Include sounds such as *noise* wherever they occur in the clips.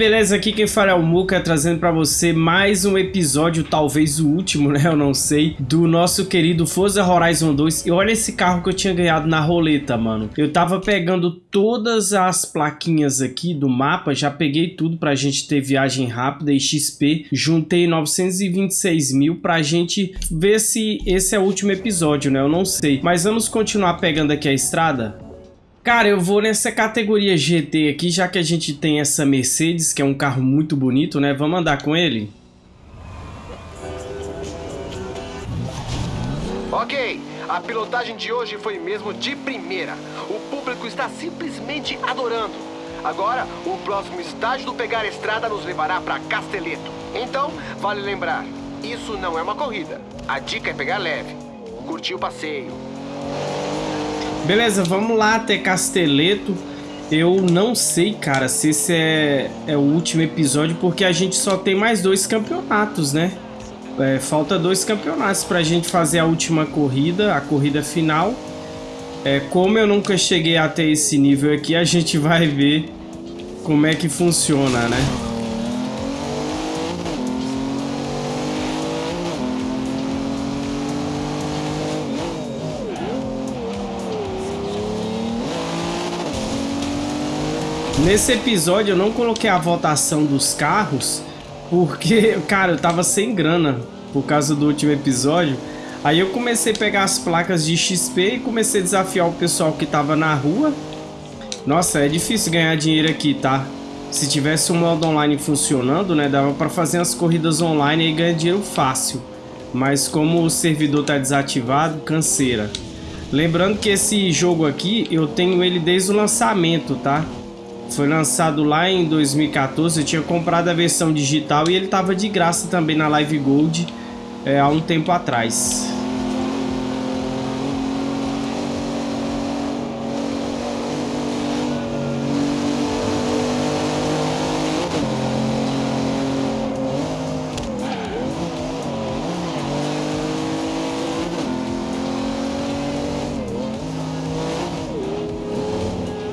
Beleza? Aqui quem fala é o Muka, trazendo pra você mais um episódio, talvez o último, *laughs* né? Eu não sei, do nosso querido Forza Horizon 2. E olha esse carro que eu tinha ganhado na roleta, mano. Eu tava pegando todas as plaquinhas aqui do mapa, já peguei tudo pra gente ter viagem rápida e XP. Juntei 926 mil pra gente ver se esse é o último episódio, né? Eu não sei. Mas vamos continuar pegando aqui a estrada? Cara, eu vou nessa categoria GT aqui, já que a gente tem essa Mercedes, que é um carro muito bonito, né? Vamos andar com ele? Ok, a pilotagem de hoje foi mesmo de primeira. O público está simplesmente adorando. Agora, o próximo estágio do Pegar Estrada nos levará para Casteleto. Então, vale lembrar, isso não é uma corrida. A dica é pegar leve. Curtir o passeio. Beleza, vamos lá até Casteleto. Eu não sei, cara, se esse é, é o último episódio, porque a gente só tem mais dois campeonatos, né? É, falta dois campeonatos pra gente fazer a última corrida, a corrida final. É, como eu nunca cheguei até esse nível aqui, a gente vai ver como é que funciona, né? Nesse episódio eu não coloquei a votação dos carros, porque, *laughs* cara, eu tava sem grana por causa do último episódio. Aí eu comecei a pegar as placas de XP e comecei a desafiar o pessoal que tava na rua. Nossa, é difícil ganhar dinheiro aqui, tá? Se tivesse um modo online funcionando, né, dava pra fazer as corridas online e ganhar dinheiro fácil. Mas como o servidor tá desativado, canseira. Lembrando que esse jogo aqui, eu tenho ele desde o lançamento, tá? Foi lançado lá em 2014, eu tinha comprado a versão digital e ele estava de graça também na Live Gold é, há um tempo atrás.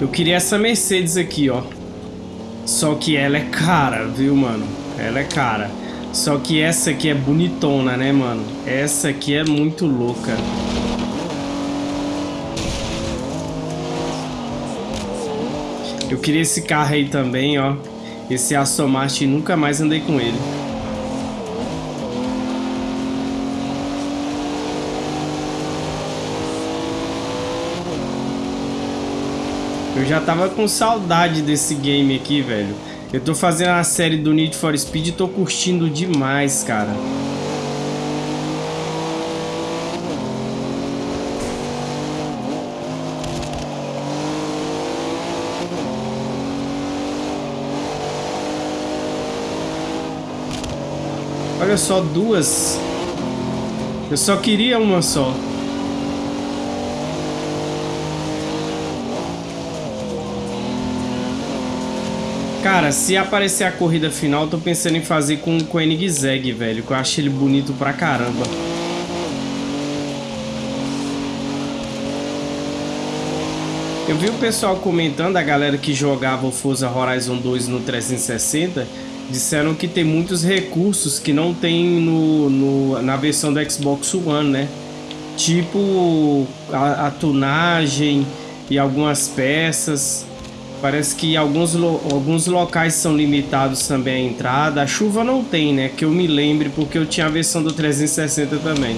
Eu queria essa Mercedes aqui, ó. Só que ela é cara, viu, mano? Ela é cara. Só que essa aqui é bonitona, né, mano? Essa aqui é muito louca. Eu queria esse carro aí também, ó. Esse Aston Martin, nunca mais andei com ele. Já tava com saudade desse game aqui, velho. Eu tô fazendo a série do Need for Speed e tô curtindo demais, cara. Olha só, duas. Eu só queria uma só. Cara, se aparecer a corrida final, tô pensando em fazer com, com o Enigzeg, velho. Que eu acho ele bonito pra caramba. Eu vi o pessoal comentando, a galera que jogava o Forza Horizon 2 no 360, disseram que tem muitos recursos que não tem no, no na versão do Xbox One, né? Tipo a, a tunagem e algumas peças. Parece que alguns, lo alguns locais são limitados também a entrada. A chuva não tem, né? Que eu me lembre, porque eu tinha a versão do 360 também.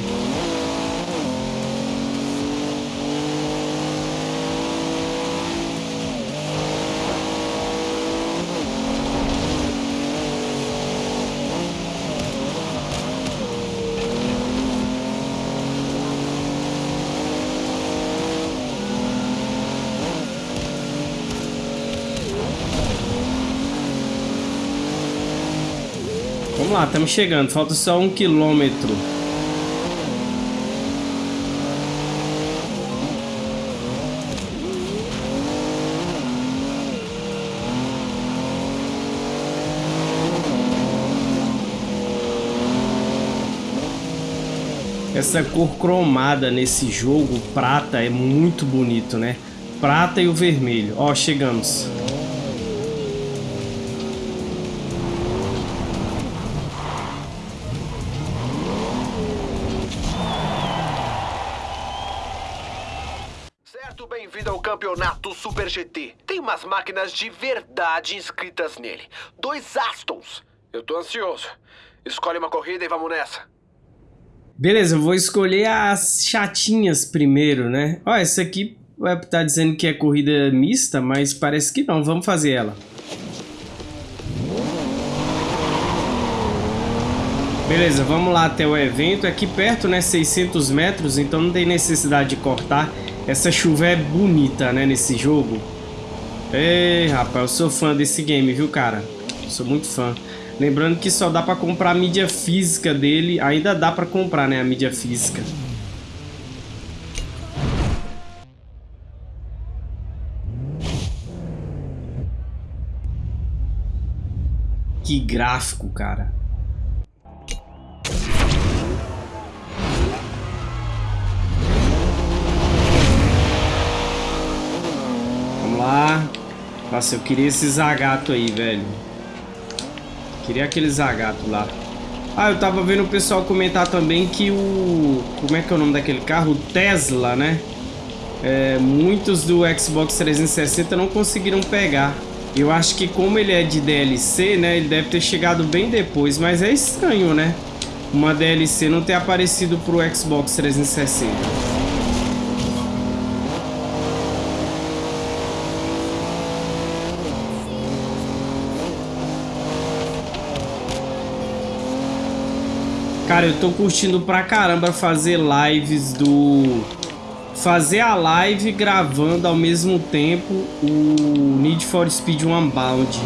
Lá, estamos chegando. Falta só um quilômetro. Essa cor cromada nesse jogo, prata, é muito bonito, né? Prata e o vermelho. Ó, chegamos. Campeonato Super GT. Tem umas máquinas de verdade inscritas nele. Dois Astons. Eu tô ansioso. Escolhe uma corrida e vamos nessa. Beleza, eu vou escolher as chatinhas primeiro, né? Ó, essa aqui vai tá dizendo que é corrida mista, mas parece que não. Vamos fazer ela. Beleza, vamos lá até o evento. Aqui perto, né, 600 metros, então não tem necessidade de cortar. Essa chuva é bonita, né, nesse jogo. Ei, rapaz, eu sou fã desse game, viu, cara? Sou muito fã. Lembrando que só dá pra comprar a mídia física dele. Ainda dá pra comprar, né, a mídia física. Que gráfico, cara. Lá. Nossa, eu queria esse zagato aí, velho. Queria aquele zagato lá. Ah, eu tava vendo o pessoal comentar também que o... Como é que é o nome daquele carro? O Tesla, né? É, muitos do Xbox 360 não conseguiram pegar. Eu acho que como ele é de DLC, né? Ele deve ter chegado bem depois. Mas é estranho, né? Uma DLC não ter aparecido pro Xbox 360. Cara, eu tô curtindo pra caramba fazer lives do... Fazer a live gravando ao mesmo tempo o Need for Speed Unbound.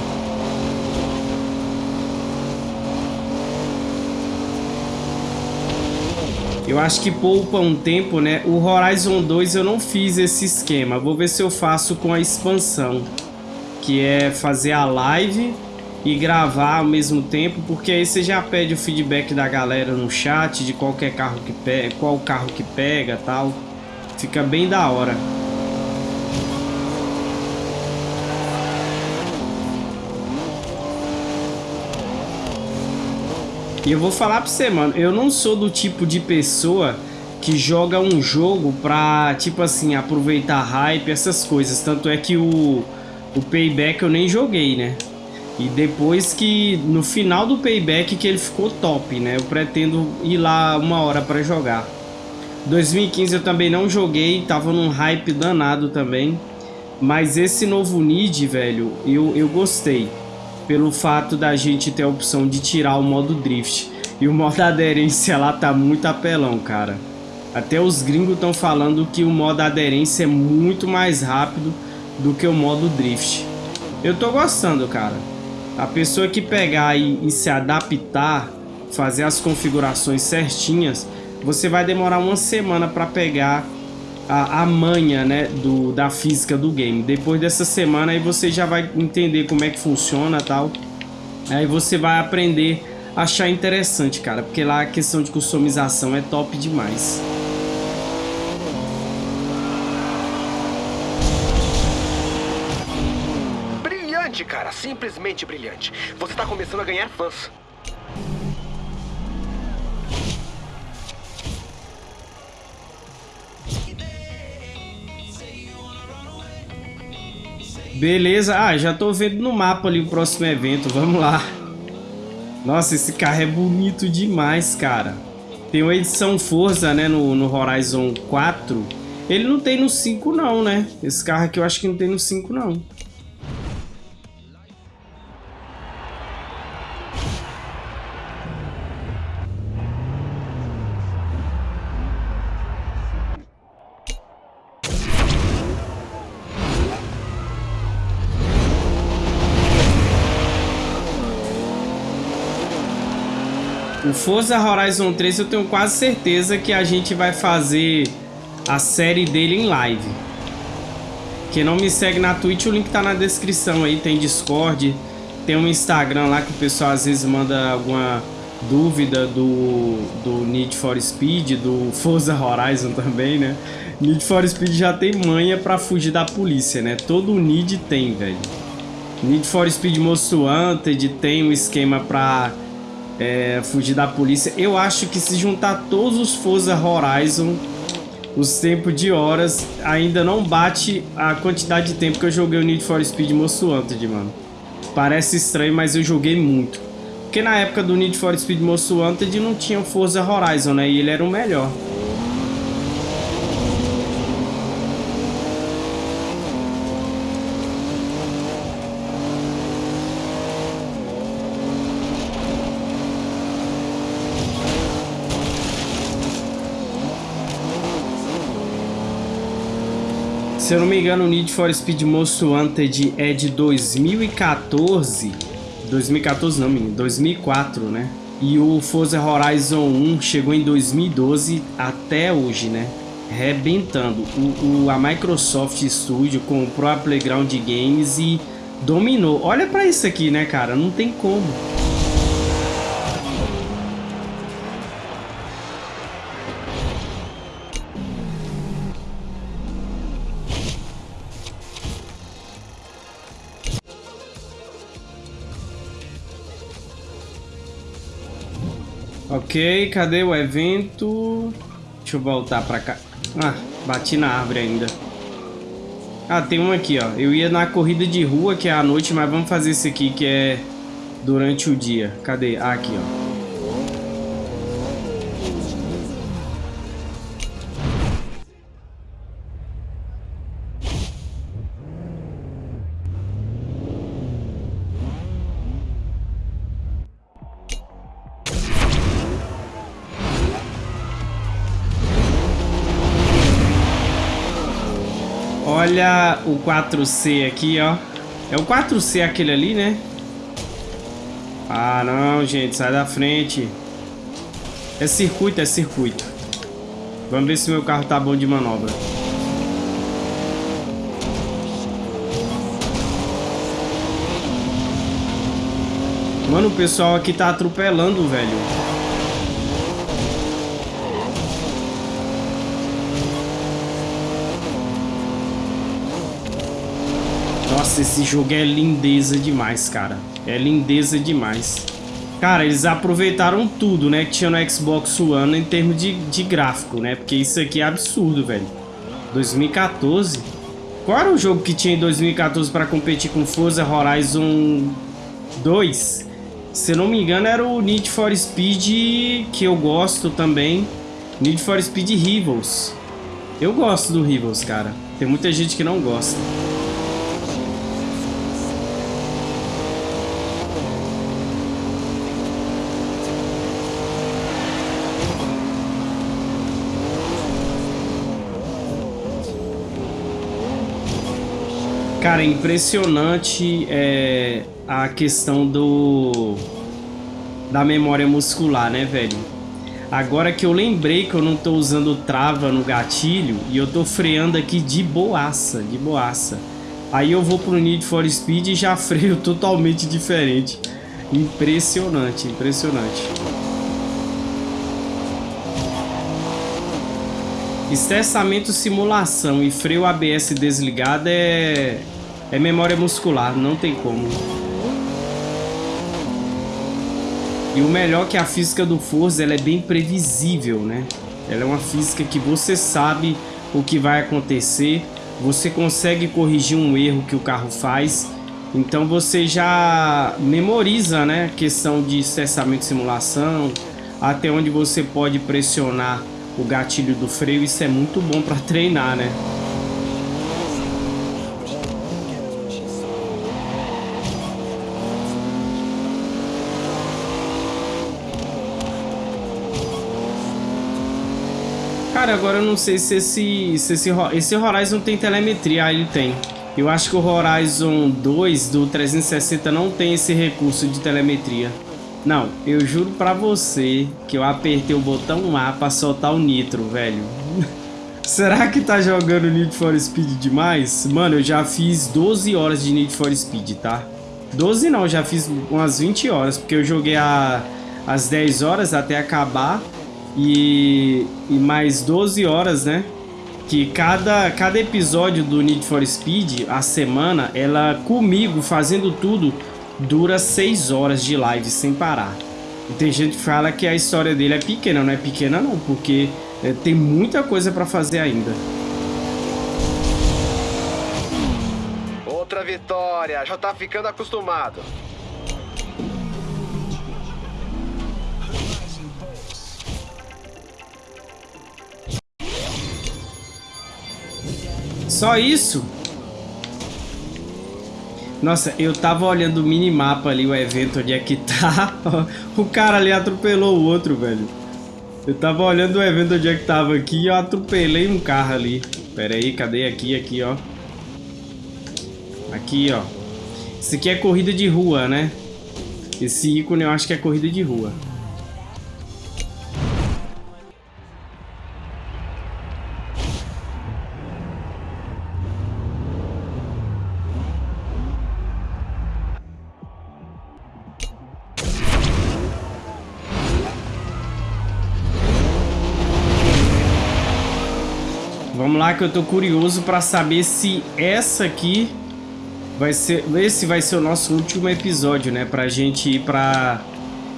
Eu acho que poupa um tempo, né? O Horizon 2 eu não fiz esse esquema. Vou ver se eu faço com a expansão. Que é fazer a live e gravar ao mesmo tempo, porque aí você já pede o feedback da galera no chat de qualquer carro que pega, qual carro que pega, tal. Fica bem da hora. E eu vou falar pra você, mano, eu não sou do tipo de pessoa que joga um jogo pra, tipo assim, aproveitar hype, essas coisas. Tanto é que o, o Payback eu nem joguei, né? E depois que, no final do payback, que ele ficou top, né? Eu pretendo ir lá uma hora para jogar. 2015 eu também não joguei, tava num hype danado também. Mas esse novo Need, velho, eu, eu gostei. Pelo fato da gente ter a opção de tirar o modo Drift. E o modo *laughs* aderência lá tá muito apelão, cara. Até os gringos estão falando que o modo aderência é muito mais rápido do que o modo Drift. Eu tô gostando, cara. A pessoa que pegar e, e se adaptar, fazer as configurações certinhas, você vai demorar uma semana para pegar a, a manha né, do, da física do game. Depois dessa semana aí você já vai entender como é que funciona tal. Aí você vai aprender a achar interessante, cara. Porque lá a questão de customização é top demais. cara. Simplesmente brilhante. Você tá começando a ganhar fãs. Beleza. Ah, já tô vendo no mapa ali o próximo evento. Vamos lá. Nossa, esse carro é bonito demais, cara. Tem uma edição Forza, né, no, no Horizon 4. Ele não tem no 5 não, né? Esse carro aqui eu acho que não tem no 5 não. O Forza Horizon 3 eu tenho quase certeza que a gente vai fazer a série dele em live. Quem não me segue na Twitch, o link tá na descrição aí, tem Discord, tem um Instagram lá que o pessoal às vezes manda alguma dúvida do, do Need for Speed, do Forza Horizon também, né? Need for Speed já tem manha pra fugir da polícia, né? Todo Need tem, velho. Need for Speed Most Wanted tem um esquema pra é, fugir da polícia. Eu acho que se juntar todos os Forza Horizon os tempos de horas ainda não bate a quantidade de tempo que eu joguei o Need for Speed Most Wanted, mano. Parece estranho, mas eu joguei muito. Porque na época do Need for Speed Most Wanted não tinha Forza Horizon, né? E ele era o melhor. Se eu não me engano, o Need for Speed Most Wanted é de 2014. 2014 não, menino, 2004, né? E o Forza Horizon 1 chegou em 2012 até hoje, né? Rebentando. O, o, a Microsoft Studio com o Pro Playground Games e dominou. Olha pra isso aqui, né, cara? Não tem como. Ok, cadê o evento? Deixa eu voltar pra cá. Ah, bati na árvore ainda. Ah, tem um aqui, ó. Eu ia na corrida de rua, que é à noite, mas vamos fazer esse aqui, que é durante o dia. Cadê? Ah, aqui, ó. O 4C aqui, ó. É o 4C aquele ali, né? Ah, não, gente. Sai da frente. É circuito, é circuito. Vamos ver se meu carro tá bom de manobra. Mano, o pessoal aqui tá atropelando, velho. Nossa, esse jogo é lindeza demais, cara. É lindeza demais. Cara, eles aproveitaram tudo, né, que tinha no Xbox One em termos de, de gráfico, né? Porque isso aqui é absurdo, velho. 2014? Qual era o jogo que tinha em 2014 para competir com Forza Horizon 2? Se não me engano, era o Need for Speed, que eu gosto também. Need for Speed Rivals. Eu gosto do Rivals, cara. Tem muita gente que não gosta. Cara, é impressionante é, a questão do da memória muscular, né, velho? Agora que eu lembrei que eu não tô usando trava no gatilho e eu tô freando aqui de boaça, de boaça. Aí eu vou pro Need for Speed e já *laughs* freio totalmente diferente. Impressionante, impressionante. Estressamento simulação e freio ABS desligado é é memória muscular, não tem como. E o melhor é que a física do Forza ela é bem previsível, né? Ela é uma física que você sabe o que vai acontecer, você consegue corrigir um erro que o carro faz, então você já memoriza, né? A questão de cessamento de simulação, até onde você pode pressionar o gatilho do freio, isso é muito bom para treinar, né? Agora eu não sei se esse, se esse, esse Horizon tem telemetria. Ah, ele tem. Eu acho que o Horizon 2 do 360 não tem esse recurso de telemetria. Não, eu juro pra você que eu apertei o botão A pra soltar o nitro, velho. *laughs* Será que tá jogando Need for Speed demais? Mano, eu já fiz 12 horas de Need for Speed, tá? 12 não, já fiz umas 20 horas, porque eu joguei a, as 10 horas até acabar e, e mais 12 horas, né? Que cada, cada episódio do Need for Speed, a semana, ela comigo fazendo tudo, dura 6 horas de live sem parar. E tem gente que fala que a história dele é pequena, não é pequena não, porque É, tem muita coisa para fazer ainda. Outra vitória, já tá ficando acostumado. Só isso? Nossa, eu tava olhando o minimapa ali, o evento, onde é que *laughs* tá. o cara ali atropelou o outro, velho. Eu tava olhando o evento onde é que tava aqui e eu atropelei um carro ali. Pera aí, cadê aqui? Aqui, ó. Aqui, ó. Isso aqui é corrida de rua, né? Esse ícone eu acho que é corrida de rua. Lá que eu tô curioso para saber se essa aqui vai ser, esse vai ser o nosso último episódio, né, pra gente ir pra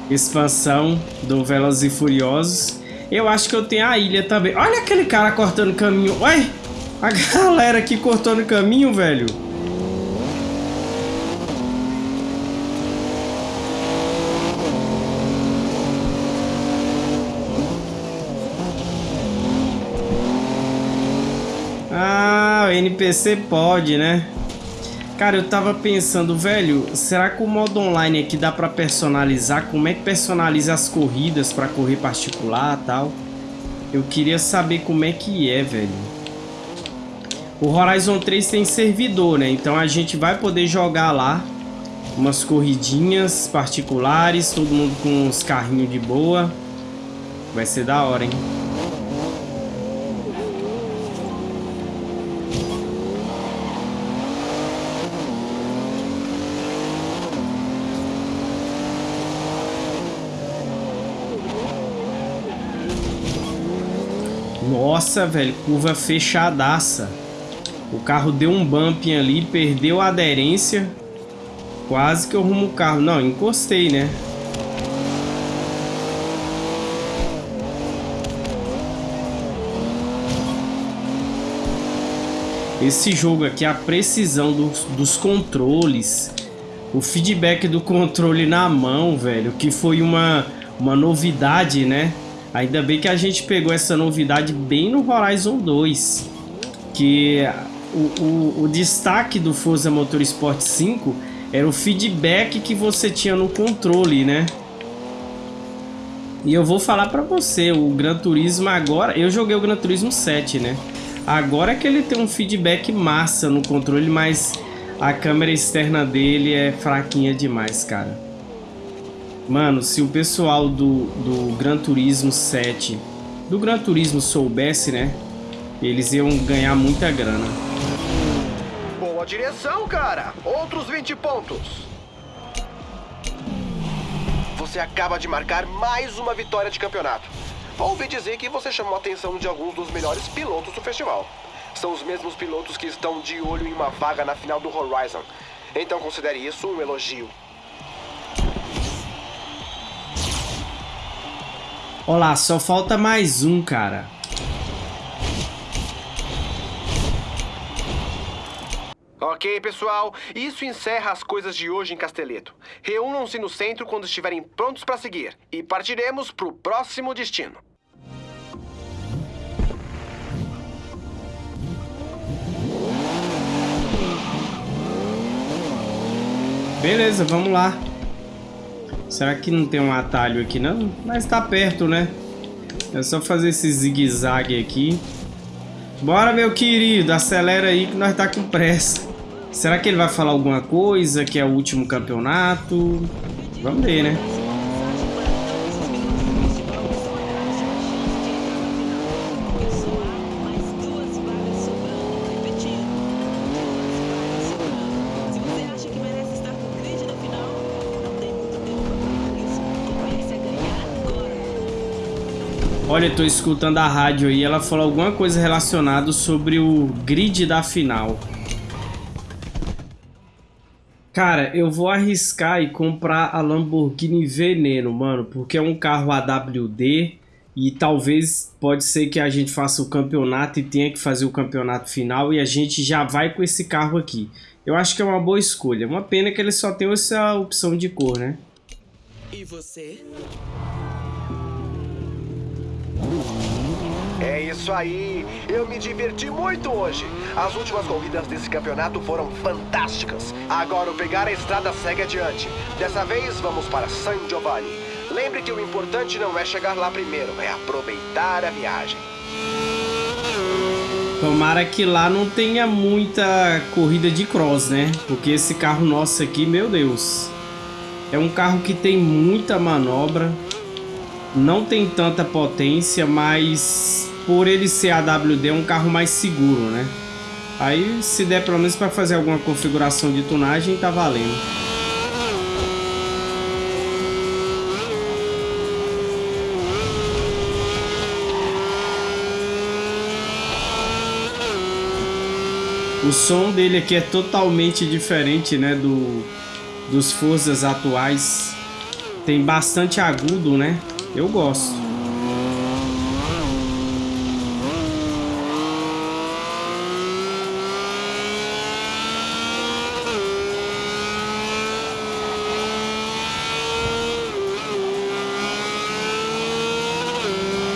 expansão do Velozes e Furiosos. Eu acho que eu tenho a ilha também. Olha aquele cara cortando caminho. Ué, a *laughs* galera aqui cortando caminho, velho. NPC pode, né? Cara, eu tava pensando, velho, será que o modo online aqui dá pra personalizar? Como é que personaliza as corridas pra correr particular e tal? Eu queria saber como é que é, velho. O Horizon 3 tem servidor, né? Então a gente vai poder jogar lá umas corridinhas particulares, todo mundo com uns carrinhos de boa. Vai ser da hora, hein? Nossa, velho, curva fechadaça. O carro deu um bump ali, perdeu a aderência. Quase que eu rumo o carro. Não, encostei, né? Esse jogo aqui, a precisão dos, dos controles, o feedback do controle na mão, velho, que foi uma, uma novidade, né? Ainda bem que a gente pegou essa novidade bem no Horizon 2. Que o, o, o destaque do Forza Motorsport 5 era o feedback que você tinha no controle, né? E eu vou falar pra você, o Gran Turismo agora... Eu joguei o Gran Turismo 7, né? Agora é que ele tem um feedback massa no controle, mas a câmera externa dele é fraquinha demais, cara. Mano, se o pessoal do, do Gran Turismo 7, do Gran Turismo soubesse, né? Eles iam ganhar muita grana. Boa direção, cara! Outros 20 pontos. Você acaba de marcar mais uma vitória de campeonato. Ouvi dizer que você chamou a atenção de alguns dos melhores pilotos do festival. São os mesmos pilotos que estão de olho em uma vaga na final do Horizon. Então considere isso um elogio. Olá, só falta mais um, cara. Ok, pessoal, isso encerra as coisas de hoje em Casteleto. Reúnam-se no centro quando estiverem prontos para seguir e partiremos para o próximo destino. Beleza, vamos lá. Será que não tem um atalho aqui não? Mas tá perto, né? É só fazer esse zigue-zague aqui. Bora, meu querido, acelera aí que nós tá com pressa. Será que ele vai falar alguma coisa, que é o último campeonato? Vamos ver, né? Tô escutando a rádio aí, ela falou alguma coisa relacionada sobre o grid da final. Cara, eu vou arriscar e comprar a Lamborghini Veneno, mano, porque é um carro AWD E talvez pode ser que a gente faça o campeonato e tenha que fazer o campeonato final e a gente já vai com esse carro aqui. Eu acho que é uma boa escolha. Uma pena que ele só tem essa opção de cor, né? E você? É isso aí! Eu me diverti muito hoje! As últimas corridas desse campeonato foram fantásticas! Agora o pegar a estrada segue adiante. Dessa vez vamos para San Giovanni. Lembre que o importante não é chegar lá primeiro, é aproveitar a viagem. Tomara que lá não tenha muita corrida de cross, né? Porque esse carro nosso aqui, meu Deus. É um carro que tem muita manobra. Não tem tanta potência, mas por ele ser AWD é um carro mais seguro, né? Aí se der pelo menos para fazer alguma configuração de tunagem, tá valendo. O som dele aqui é totalmente diferente, né, do dos forças atuais. Tem bastante agudo, né? Eu gosto.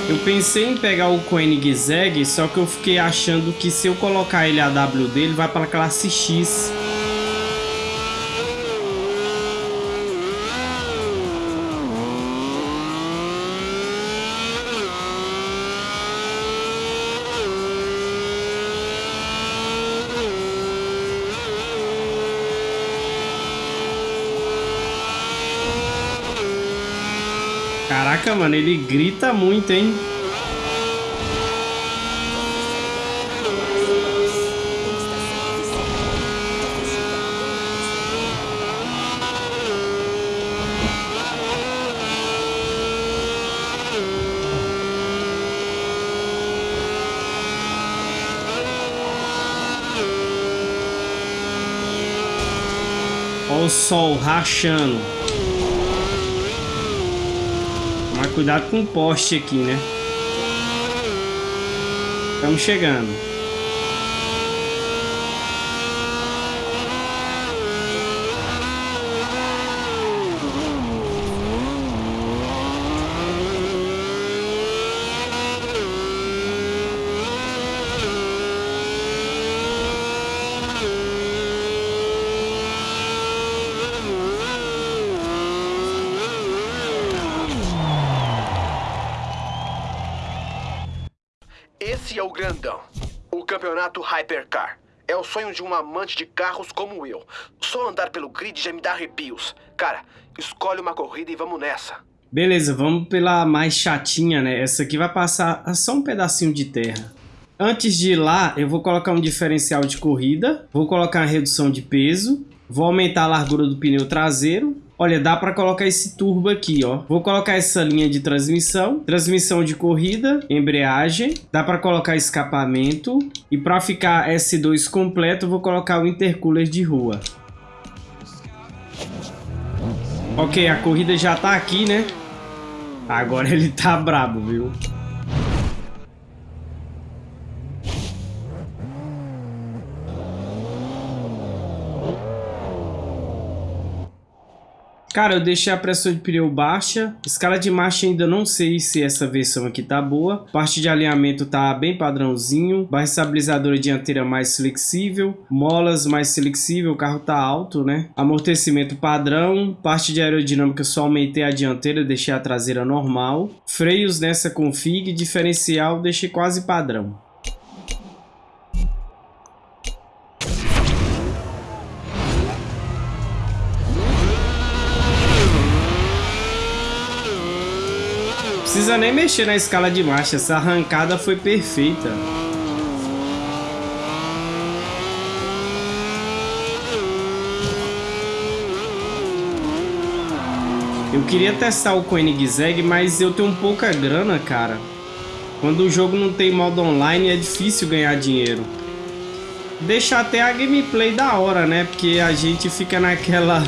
Eu pensei em pegar o Koenigsegg, só que eu fiquei achando que se eu colocar ele a W dele, vai para a classe X. Caraca, mano, ele grita muito, hein? Olha o sol rachando. Cuidado com o poste aqui, né? Estamos chegando. Esse é o grandão. O campeonato Hypercar. É o sonho de um amante de carros como eu. Só andar pelo grid já me dá arrepios. Cara, escolhe uma corrida e vamos nessa. Beleza, vamos pela mais chatinha, né? Essa aqui vai passar só um pedacinho de terra. Antes de ir lá, eu vou colocar um diferencial de corrida, vou colocar uma redução de peso, vou aumentar a largura do pneu traseiro Olha, dá para colocar esse turbo aqui, ó. Vou colocar essa linha de transmissão, transmissão de corrida, embreagem, dá para colocar escapamento e para ficar S2 completo, vou colocar o intercooler de rua. Ok, a corrida já tá aqui, né? Agora ele tá brabo, viu? Cara, eu deixei a pressão de pneu baixa. Escala de marcha ainda não sei se essa versão aqui tá boa. Parte de alinhamento tá bem padrãozinho. Barra estabilizadora dianteira mais flexível. Molas mais flexível. O carro tá alto, né? Amortecimento padrão. Parte de aerodinâmica só aumentei a dianteira, deixei a traseira normal. Freios nessa config. Diferencial deixei quase padrão. Precisa nem mexer na escala de marcha, essa arrancada foi perfeita. Eu queria testar o Koenigsegg, mas eu tenho pouca grana, cara. Quando o jogo não tem modo online é difícil ganhar dinheiro. Deixa até a gameplay da hora, né? Porque a gente fica naquela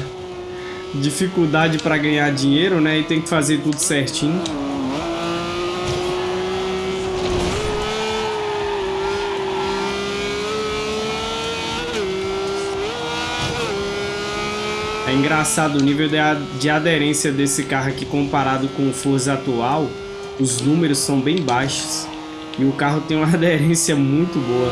*laughs* dificuldade para ganhar dinheiro, né? E tem que fazer tudo certinho. É engraçado o nível de aderência desse carro aqui comparado com o Forza atual. Os números são bem baixos. E o carro tem uma *laughs* aderência muito boa.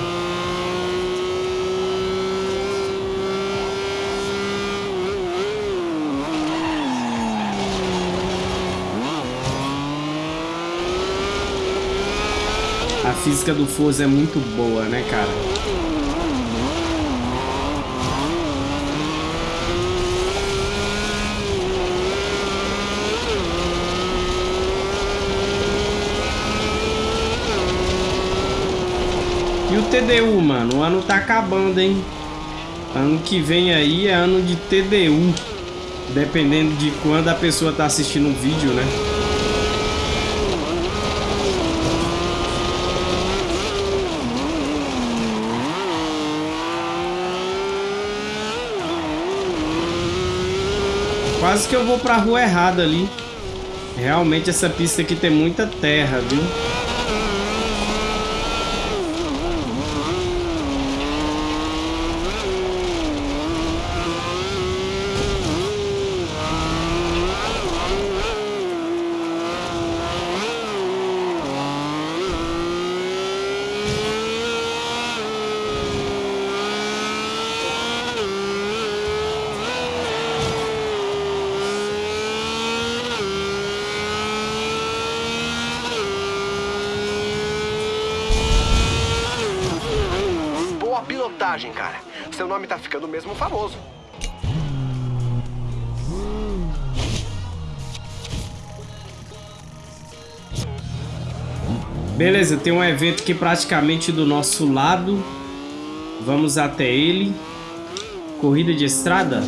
A física do Forza é muito boa, né, cara? TDU, mano? O ano tá acabando, hein? Ano que vem aí é ano de TDU. Dependendo de quando a pessoa tá assistindo o vídeo, né? Quase que eu vou pra rua errada ali. Realmente essa pista aqui tem muita terra, viu? cara. Seu nome famoso. Beleza, tem um evento aqui praticamente do nosso lado. Vamos até ele. Corrida de estrada?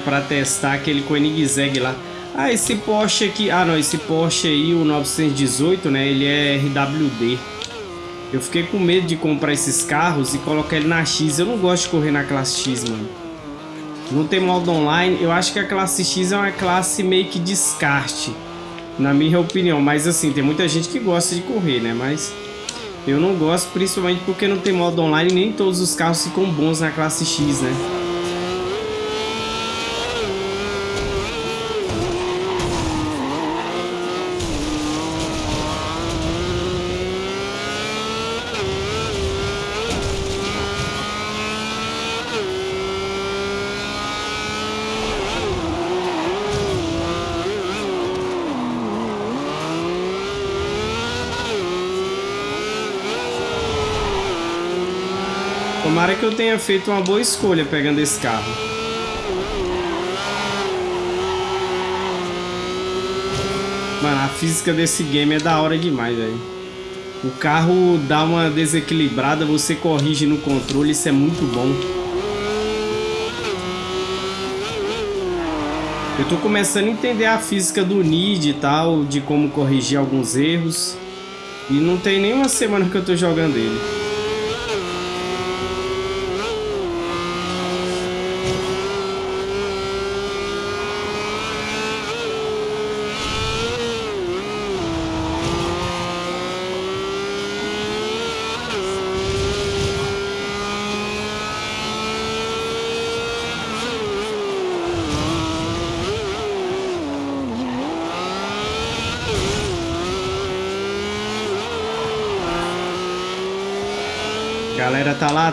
Pra testar aquele Koenigsegg lá. Ah, esse Porsche aqui... Ah, não, esse Porsche aí, o 918, né? Ele é RWD. Eu fiquei com medo de comprar esses carros e colocar ele na X. Eu não gosto de correr na classe X, mano. Não tem modo online. Eu acho que a classe X é uma classe meio que descarte. Na minha opinião. Mas assim, tem muita gente que gosta de correr, né? Mas... Eu não gosto, principalmente porque não tem modo online e nem todos os carros ficam bons na classe X, né? Tomara que eu tenha feito uma boa escolha pegando esse carro. Mano, a física desse game é da hora demais, velho. O carro dá uma desequilibrada, você corrige no controle, isso é muito bom. Eu tô começando a entender a física do NID e tal, de como corrigir alguns erros. E não tem nenhuma semana que eu tô jogando ele.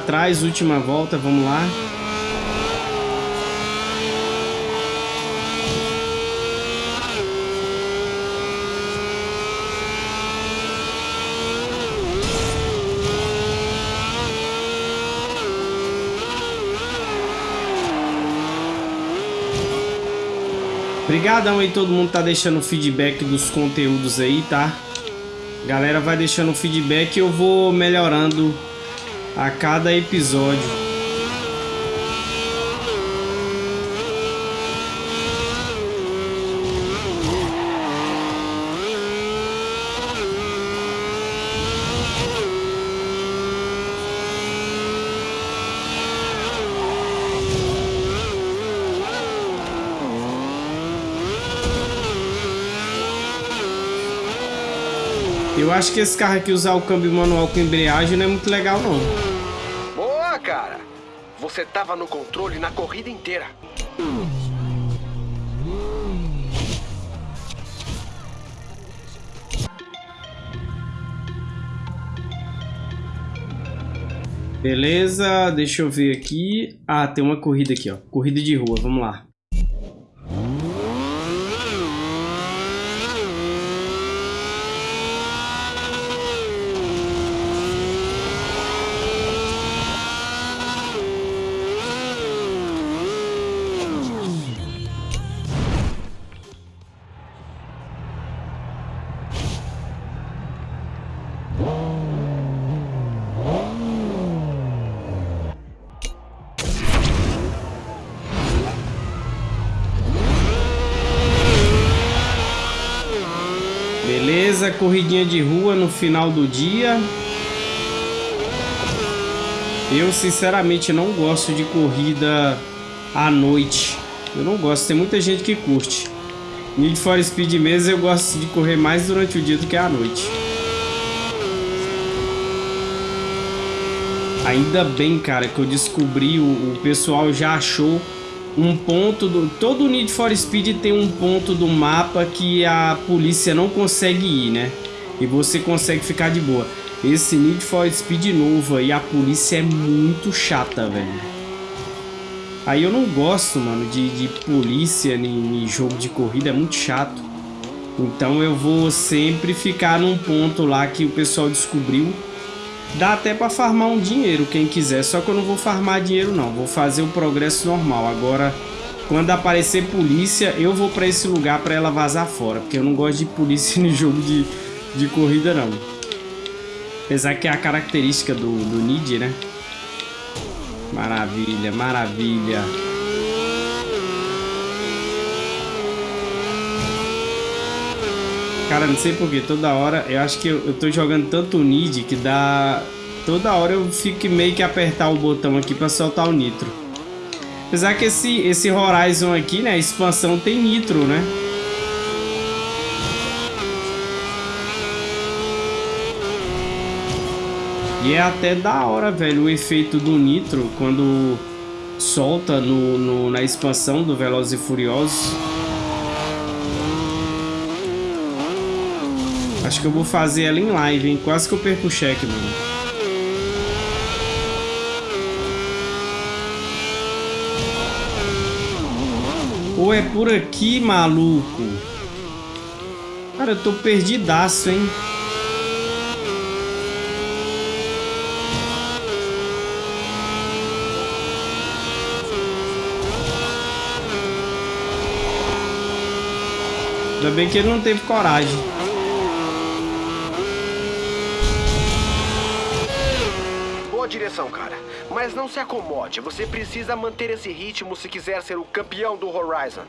Atrás, última volta, vamos lá. Obrigadão aí todo mundo tá deixando feedback dos conteúdos aí, tá? Galera vai deixando feedback e eu vou melhorando a cada episódio. Acho que esse carro aqui usar o câmbio manual com embreagem não é muito legal, não. Boa, cara! Você tava no controle na corrida inteira. Beleza, deixa eu ver aqui. Ah, tem uma corrida aqui, ó. Corrida de rua, vamos lá. Beleza, corridinha de rua no final do dia. Eu sinceramente não gosto de corrida à noite. Eu não gosto, tem muita gente que curte. Need for Speed mesmo eu gosto de correr mais durante o dia do que à noite. Ainda bem, cara, que eu descobri, o, o pessoal já achou um ponto do todo Need for Speed tem um ponto do mapa que a polícia não consegue ir, né? E você consegue ficar de boa. Esse Need for Speed novo aí, a polícia é muito chata, velho. Aí eu não gosto, mano, de, de polícia em, em jogo de corrida, é muito chato. Então eu vou sempre ficar num ponto lá que o pessoal descobriu. Dá até pra farmar um dinheiro, quem quiser. Só que eu não vou farmar dinheiro, não. Vou fazer o progresso normal. Agora, quando aparecer polícia, eu vou pra esse lugar pra ela vazar fora. Porque eu não gosto de polícia *laughs* no jogo de, de corrida, não. Apesar que é a característica do, do Nid, né? Maravilha, maravilha. Cara, não sei porquê, toda hora, eu acho que eu, eu tô jogando tanto Nid que dá... Toda hora eu fico meio que apertar o botão aqui pra soltar o nitro. Apesar que esse, esse Horizon aqui, né, expansão tem nitro, né? E é até da hora, velho, o efeito do nitro quando solta no, no na expansão do Velozes e Furiosos. Acho que eu vou fazer ela em live, hein? Quase que eu perco o cheque, mano. Ou é por aqui, maluco? Cara, eu tô perdidaço, hein? Ainda bem que ele não teve coragem. Boa direção, cara. Mas não se acomode. Você precisa manter esse ritmo se quiser ser o campeão do Horizon.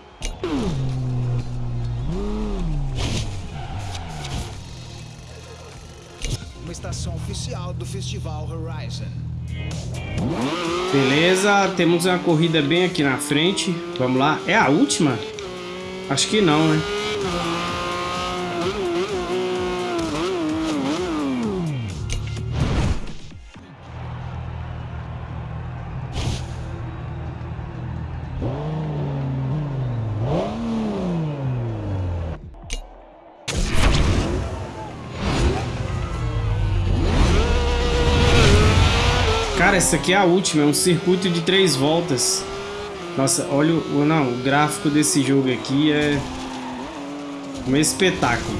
Uma estação oficial do Festival Horizon. Beleza, temos uma corrida bem aqui na frente. Vamos lá. É a última? Acho que não, né? Essa aqui é a última, é um circuito de três voltas. Nossa, olha o, não, o gráfico desse jogo aqui é um espetáculo.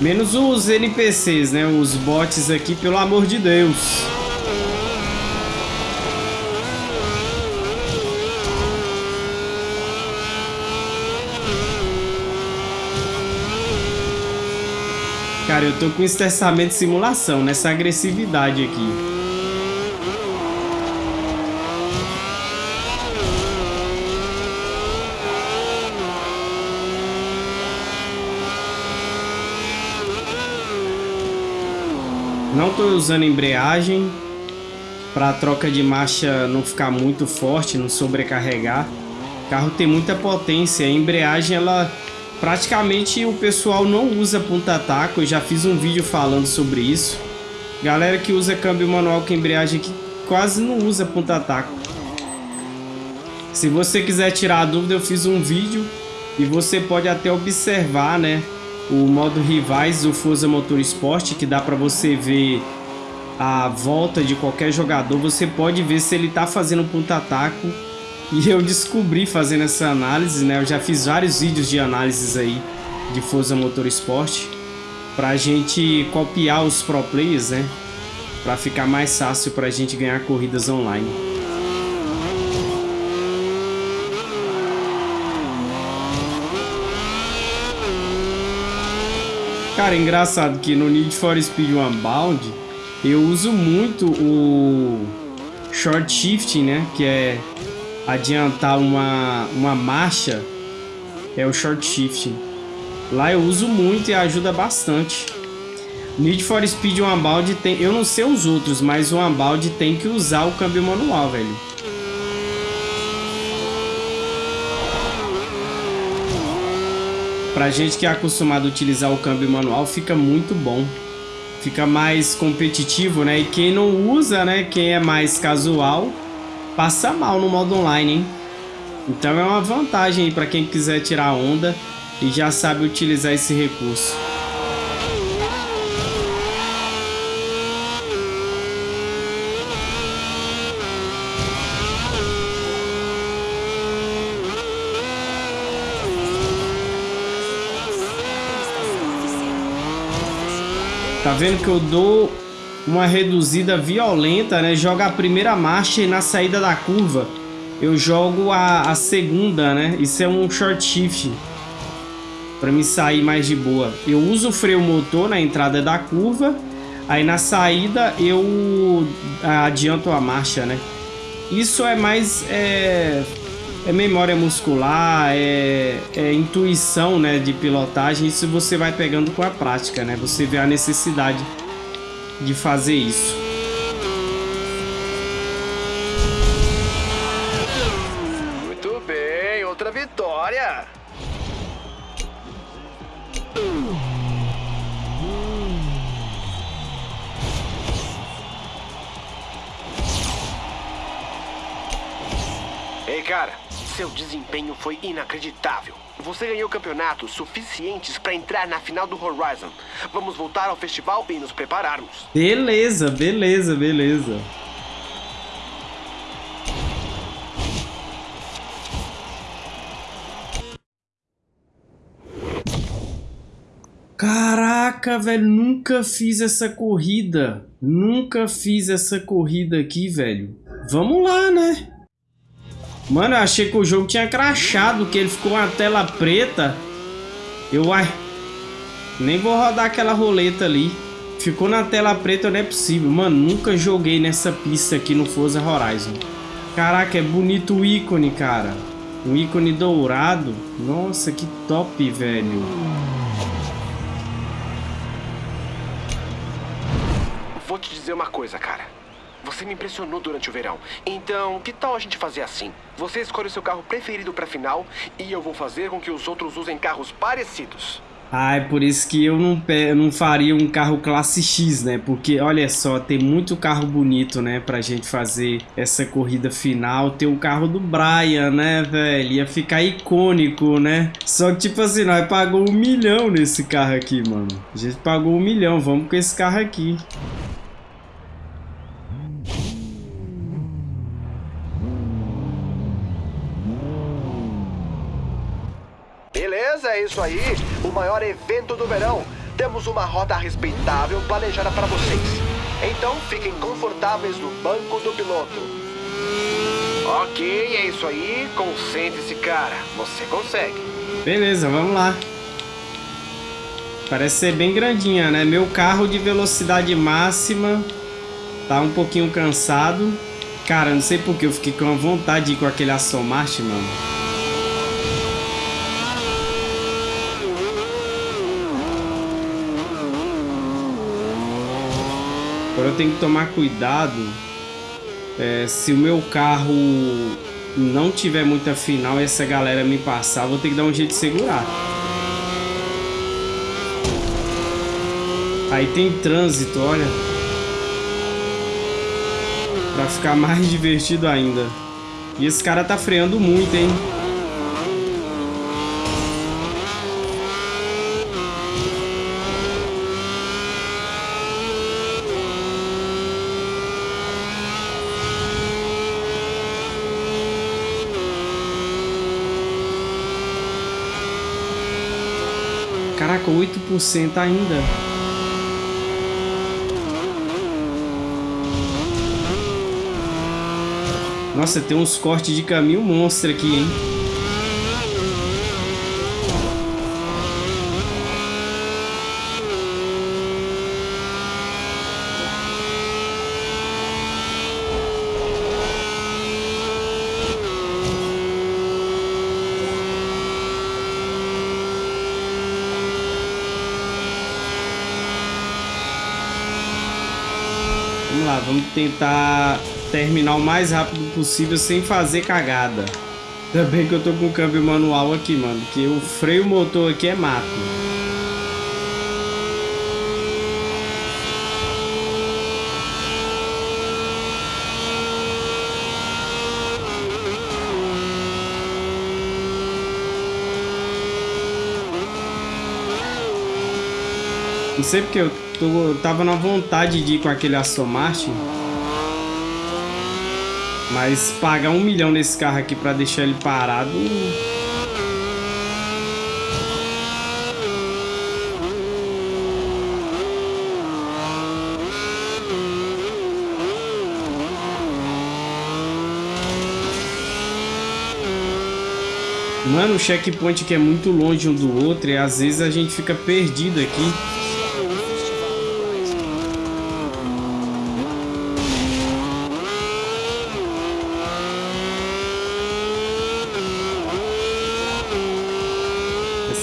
Menos os NPCs, né? Os bots aqui, pelo amor de Deus. Cara, eu tô com estressamento de simulação nessa agressividade aqui. Não estou usando embreagem para a troca de marcha não ficar muito forte, não sobrecarregar. O carro tem muita potência, a embreagem ela praticamente o pessoal não usa ponta-taco. Eu já fiz um vídeo falando sobre isso. Galera que usa câmbio manual com embreagem que quase não usa ponta-taco. Se você quiser tirar a dúvida, eu fiz um vídeo e você pode até observar, né? O modo rivais do Forza Motorsport, que dá para você ver a volta de qualquer jogador. Você pode ver se ele tá fazendo ponta-taco. E eu descobri fazendo essa análise, né? Eu já fiz vários vídeos de análises aí de Forza Motorsport pra gente copiar os pro players, né? Pra ficar mais fácil pra gente ganhar corridas online. Cara, é engraçado que no Need for Speed Unbound eu uso muito o short shifting, né? Que é adiantar uma, uma marcha. É o short shifting. Lá eu uso muito e ajuda bastante. Need for Speed Unbound tem... Eu não sei os outros, mas o Unbound tem que usar o câmbio manual, velho. Pra gente que é acostumado a utilizar o câmbio manual, fica muito bom. Fica mais competitivo, né? E quem não usa, né? Quem é mais casual, passa mal no modo online, hein? Então é uma vantagem para quem quiser tirar onda e já sabe utilizar esse recurso. Tá vendo que eu dou uma reduzida violenta, né? Joga a primeira marcha e na saída da curva eu jogo a, a segunda, né? Isso é um short shift para me sair mais de boa. Eu uso o freio motor na entrada da curva, aí na saída eu adianto a marcha, né? Isso é mais é, é memória muscular, é, é, intuição né, de pilotagem. Isso você vai pegando com a prática, né? Você vê a necessidade de fazer isso. Desempenho foi inacreditável. Você ganhou campeonatos suficientes para entrar na final do Horizon. Vamos voltar ao festival e nos prepararmos. Beleza, beleza, beleza. Caraca, velho, nunca fiz essa corrida. Nunca fiz essa corrida aqui, velho. Vamos lá, né? Mano, eu achei que o jogo tinha crachado, que ele ficou uma tela preta. Eu, ai, nem vou rodar aquela roleta ali. Ficou na tela preta, não é possível. Mano, nunca joguei nessa pista aqui no Forza Horizon. Caraca, é bonito o ícone, cara. Um ícone dourado. Nossa, que top, velho. Vou te dizer uma coisa, cara. Você me impressionou durante o verão. Então, que tal a gente fazer assim? Você escolhe o seu carro preferido pra final e eu vou fazer com que os outros usem carros parecidos. Ah, é por isso que eu não, não faria um carro classe X, né? Porque, olha só, tem muito carro bonito, né? Pra gente fazer essa corrida final. Tem o carro do Brian, né, velho? Ia ficar icônico, né? Só que, tipo assim, nós pagou um milhão nesse carro aqui, mano. A gente pagou um milhão, vamos com esse carro aqui. Beleza, é isso aí. O maior evento do verão. Temos uma rota respeitável planejada para vocês. Então fiquem confortáveis no banco do piloto. Ok, é isso aí. Concentre-se, cara. Você consegue. Beleza, vamos lá. Parece ser bem grandinha, né? Meu carro de velocidade máxima tá um pouquinho cansado. Cara, não sei porque eu fiquei com vontade de ir com aquele Aston Martin, mano. Agora eu tenho que tomar cuidado é, se o meu carro não tiver muita final e essa galera me passar, vou ter que dar um jeito de segurar. Aí tem trânsito, olha. Pra ficar *laughs* mais divertido ainda. E esse cara tá freando muito, hein? Caraca, 8% ainda. Nossa, tem uns cortes de caminho monstro aqui, hein? Vamos lá, vamos tentar terminar o mais rápido possível sem fazer cagada. Ainda bem que eu tô com o câmbio manual aqui, mano, porque o freio motor aqui é mato. Não sei porque eu, tô, eu tava na vontade de ir com aquele Aston Martin. Mas pagar um milhão nesse carro aqui pra deixar ele parado... Mano, o checkpoint aqui é muito longe um do outro e às vezes a gente fica perdido aqui.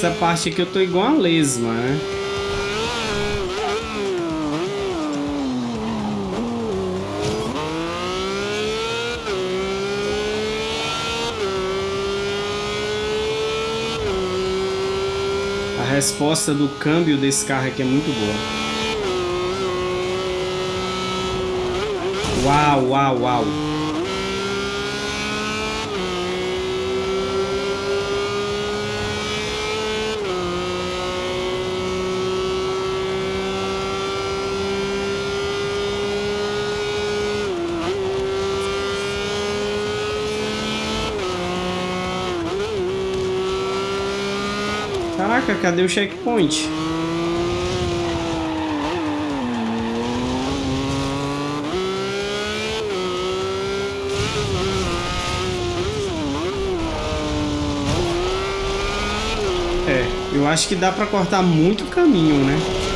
Essa parte aqui eu tô igual a lesma, né? A resposta do câmbio desse carro aqui é muito boa. Uau, uau, uau. Caraca, cadê o checkpoint? É, eu acho que dá pra cortar muito caminho, né?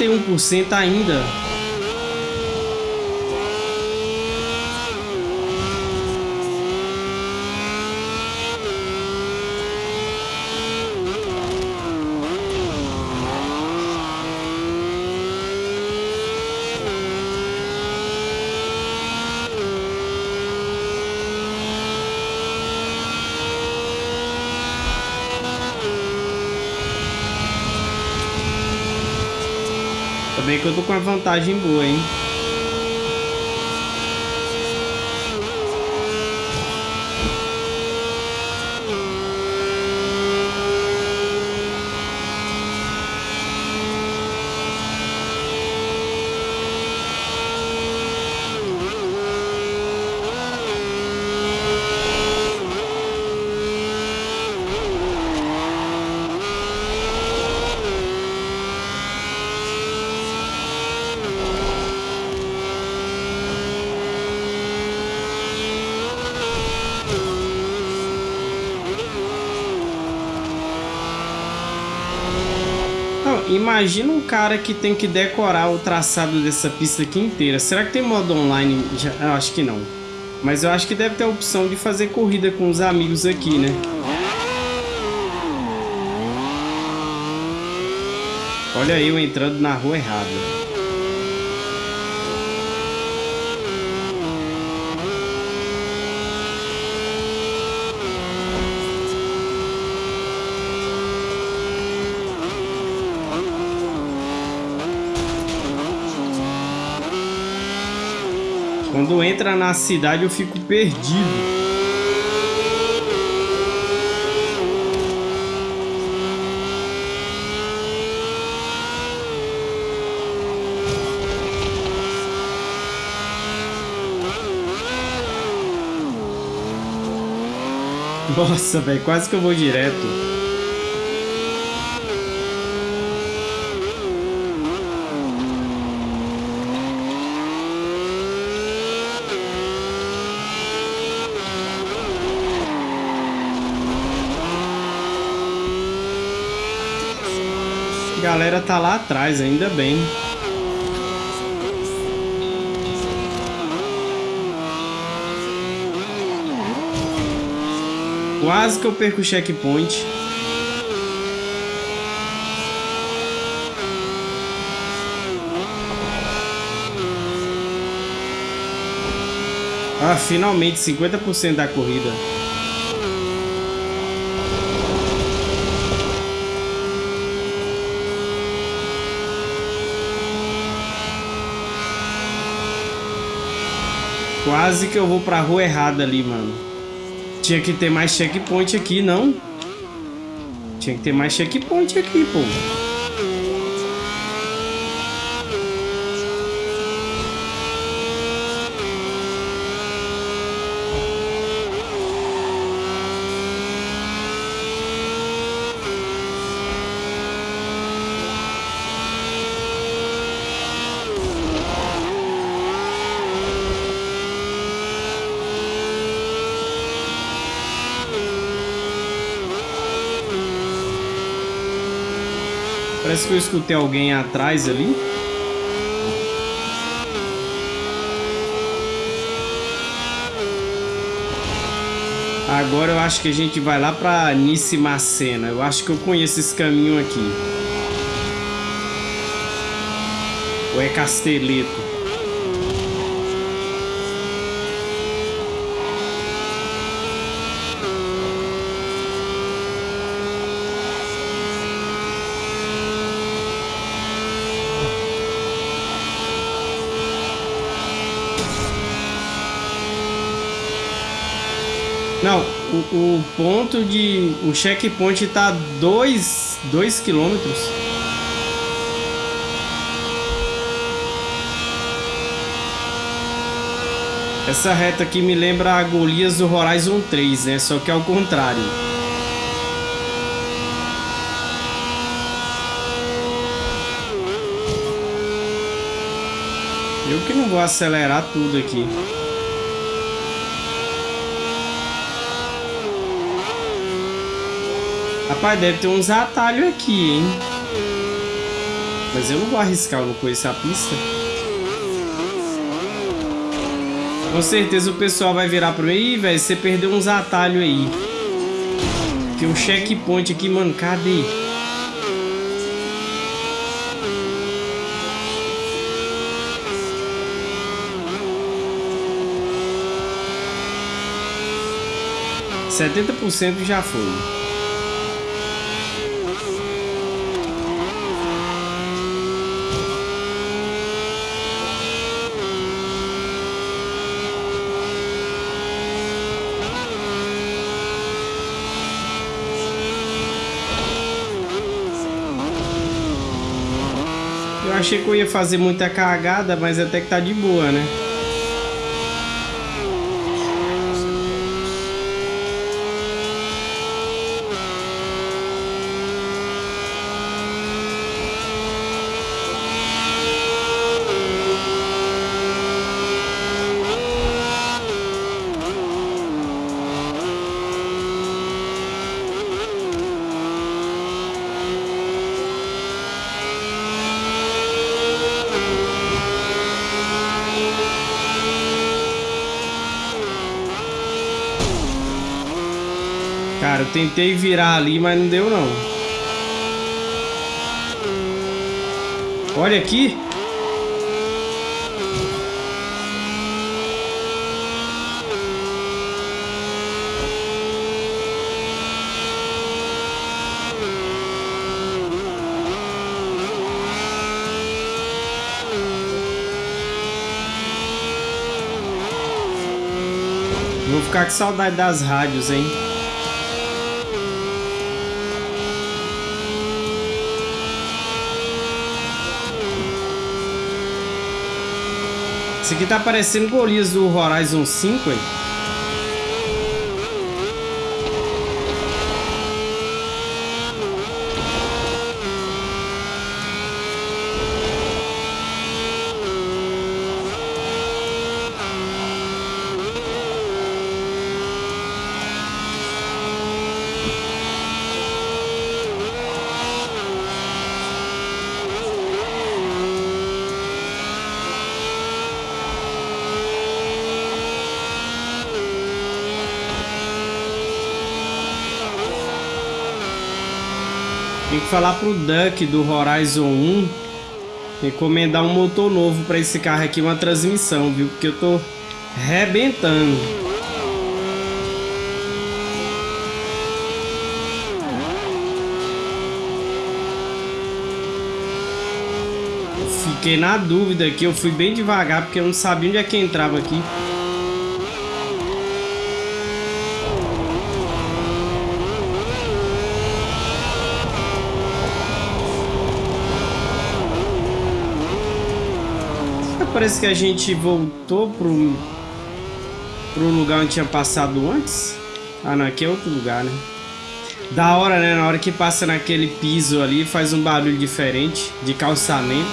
Trinta e um por cento ainda. Eu tô com uma vantagem boa, hein? Imagina um cara que tem que decorar o traçado dessa pista aqui inteira. Será que tem modo online? Já, eu acho que não. Mas eu acho que deve ter a opção de fazer corrida com os amigos aqui, né? Olha eu entrando na rua errada. Quando entra na cidade eu fico perdido. Nossa, velho, quase que eu vou direto. Galera tá lá atrás, ainda bem. Quase que eu perco o checkpoint. Ah, finalmente 50% da corrida. Quase que eu vou pra rua errada ali, mano. Tinha que ter mais checkpoint aqui, não? Tinha que ter mais checkpoint aqui, pô. Parece que eu escutei alguém atrás ali. Agora eu acho que a gente vai lá pra Nissimacena. Eu acho que eu conheço esse caminho aqui. Ou é Casteleto? Não, o, ponto de. O checkpoint tá 2 dois, quilômetros. Essa reta aqui me lembra a Golias do Horizon 3, né? Só que ao contrário. Eu que não vou acelerar tudo aqui. Rapaz, deve ter uns atalhos aqui, hein? Mas eu não vou arriscar, eu não conheço a pista. Com certeza o pessoal vai virar pra mim. velho, você perdeu uns atalhos aí. Tem um checkpoint aqui, mano. Cadê? Setenta por cento já foi. Achei que eu ia fazer muita cagada, mas até que tá de boa, né? Tentei virar ali, mas não deu não. Olha aqui. Vou ficar com saudade das rádios, hein? Esse aqui tá parecendo Golias do Horizon 5, hein? Falar pro Duck do Horizon 1 recomendar um motor novo para esse carro aqui, uma transmissão, viu? Porque eu tô rebentando. Fiquei na dúvida aqui, eu fui bem devagar porque eu não sabia onde é que entrava aqui. Parece que a gente voltou pro, pro lugar onde tinha passado antes. Ah, não, aqui é outro lugar, né? Da hora, né? Na hora que passa naquele piso ali, faz um barulho diferente de calçamento.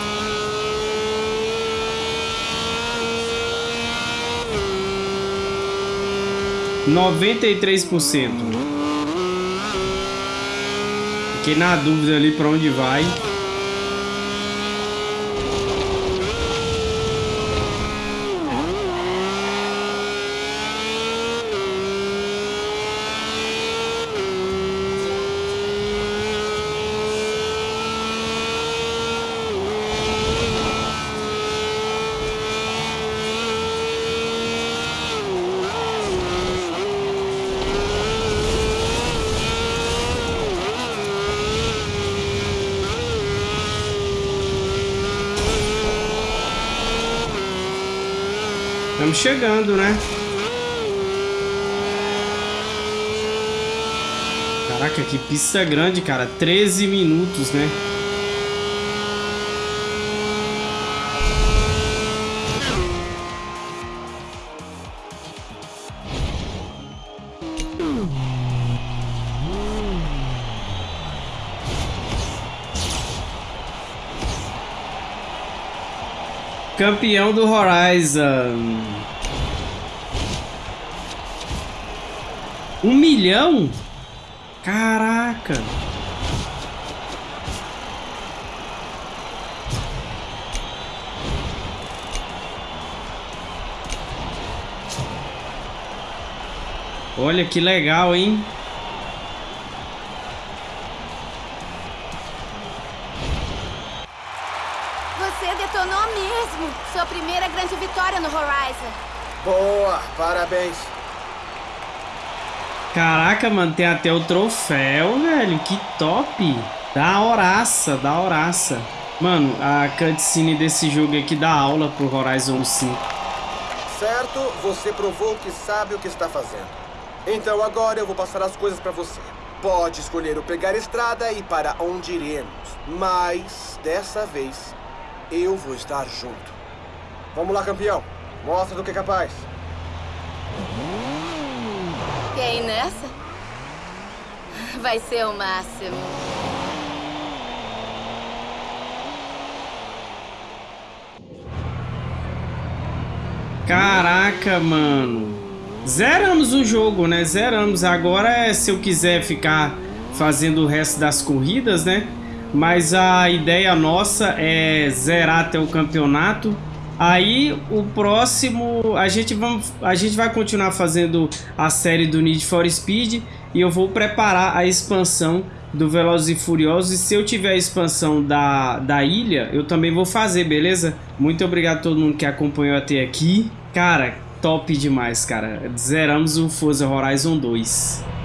Noventa e três por cento. Fiquei na dúvida ali para onde vai. Chegando, né? Caraca, que pista grande, cara. 13 minutos, né? Campeão do Horizon. Um milhão? Caraca. Olha que legal, hein? Você detonou mesmo! Sua primeira grande vitória no Horizon. Boa, parabéns. Caraca, mano, tem até o troféu, velho. Que top. Da horaça, da horaça. Mano, a cutscene desse jogo aqui dá aula pro Horizon 5. Certo, você provou que sabe o que está fazendo. Então agora eu vou passar as coisas para você. Pode escolher o pegar estrada e para onde iremos. Mas, dessa vez, eu vou estar junto. Vamos lá, campeão. Mostra do que é capaz. Quer ir nessa? Vai ser o máximo. Caraca, mano. Zeramos o jogo, né? Zeramos. Agora é se eu quiser ficar fazendo o resto das corridas, né? Mas a ideia nossa é zerar até o campeonato. Aí o próximo a gente vamos a gente vai continuar fazendo a série do Need for Speed e eu vou preparar a expansão do Velozes e Furiosos. E se eu tiver a expansão da, da ilha, eu também vou fazer, beleza? Muito obrigado a todo mundo que acompanhou até aqui. Cara, top demais, cara. Zeramos o Forza Horizon 2.